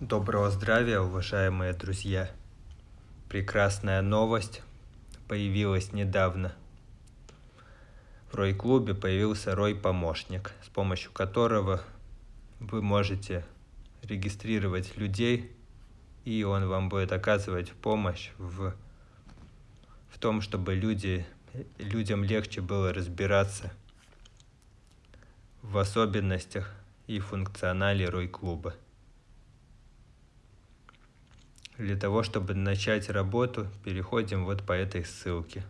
Доброго здравия, уважаемые друзья! Прекрасная новость появилась недавно. В Рой-клубе появился Рой-помощник, с помощью которого вы можете регистрировать людей, и он вам будет оказывать помощь в, в том, чтобы люди, людям легче было разбираться в особенностях и функционале Рой-клуба. Для того, чтобы начать работу, переходим вот по этой ссылке.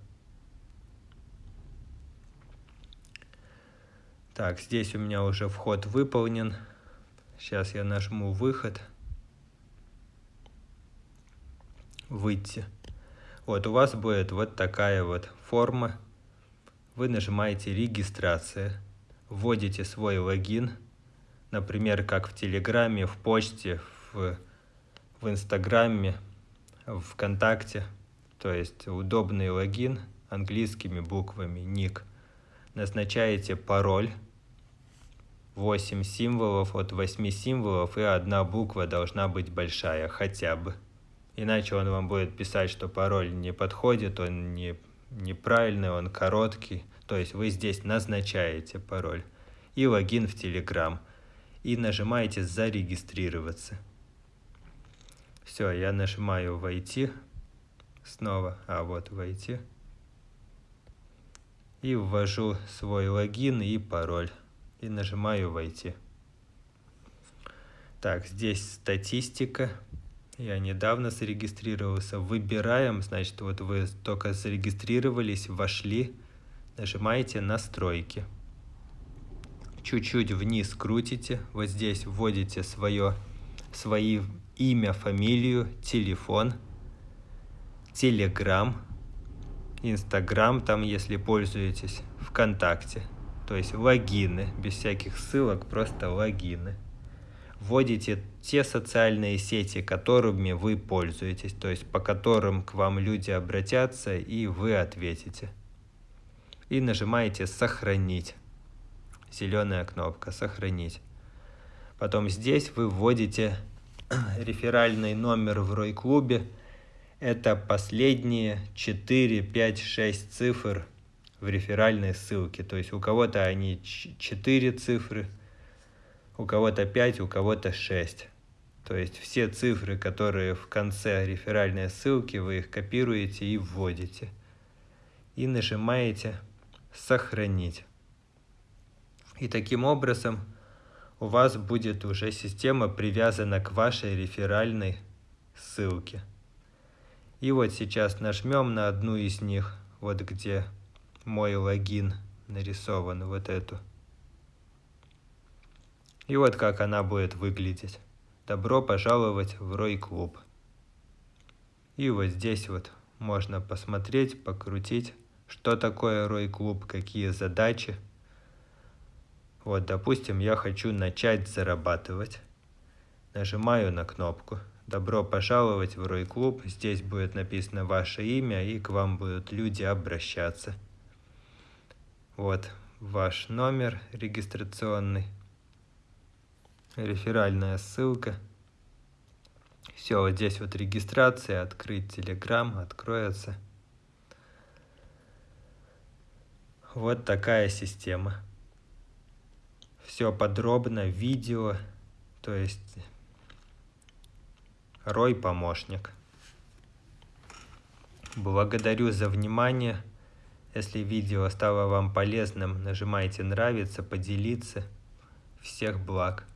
Так, здесь у меня уже вход выполнен. Сейчас я нажму выход. Выйти. Вот у вас будет вот такая вот форма. Вы нажимаете регистрация вводите свой логин, например, как в Телеграме, в почте, в, в Инстаграме, ВКонтакте, то есть удобный логин английскими буквами, ник. Назначаете пароль, 8 символов, от 8 символов и одна буква должна быть большая хотя бы. Иначе он вам будет писать, что пароль не подходит, он не, неправильный, он короткий. То есть вы здесь назначаете пароль и логин в Telegram и нажимаете «Зарегистрироваться». Все, я нажимаю «Войти» снова, а вот «Войти» и ввожу свой логин и пароль и нажимаю «Войти». Так, здесь статистика. Я недавно зарегистрировался. Выбираем, значит, вот вы только зарегистрировались, вошли, нажимаете «Настройки». Чуть-чуть вниз крутите, вот здесь вводите свое, свои имя, фамилию, телефон, Телеграм, Инстаграм, там, если пользуетесь, ВКонтакте. То есть логины, без всяких ссылок, просто логины. Вводите те социальные сети, которыми вы пользуетесь, то есть по которым к вам люди обратятся и вы ответите и нажимаете «Сохранить». Зеленая кнопка «Сохранить». Потом здесь вы вводите реферальный номер в Рой-клубе. Это последние 4, 5, 6 цифр в реферальной ссылке. То есть у кого-то они 4 цифры, у кого-то 5, у кого-то 6. То есть все цифры, которые в конце реферальной ссылки, вы их копируете и вводите. И нажимаете сохранить. И таким образом у вас будет уже система привязана к вашей реферальной ссылке. И вот сейчас нажмем на одну из них, вот где мой логин нарисован, вот эту. И вот как она будет выглядеть. Добро пожаловать в Рой Клуб. И вот здесь вот можно посмотреть, покрутить что такое Рой-клуб, какие задачи. Вот, допустим, я хочу начать зарабатывать. Нажимаю на кнопку «Добро пожаловать в Рой-клуб». Здесь будет написано ваше имя, и к вам будут люди обращаться. Вот ваш номер регистрационный, реферальная ссылка. Все, вот здесь вот регистрация, открыть Telegram, откроется. Вот такая система. Все подробно, видео, то есть Рой помощник. Благодарю за внимание. Если видео стало вам полезным, нажимайте нравится, поделиться. Всех благ.